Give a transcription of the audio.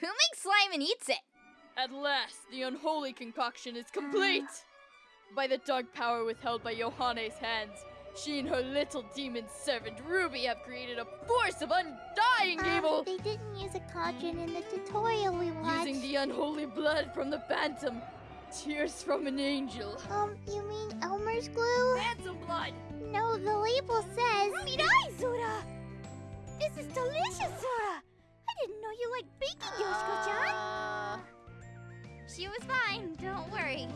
Who makes slime and eats it? At last, the unholy concoction is complete! By the dark power withheld by Yohane's hands, she and her little demon servant Ruby have created a force of undying Um, evil! they didn't use a cauldron in the tutorial we watched. Using the unholy blood from the phantom, tears from an angel. Um, you mean Elmer's glue? Phantom blood! No, the label says. Mirai, Zora! This is delicious, Zora! Liked baking, Yoshiko-chan! Uh, she was fine, don't worry.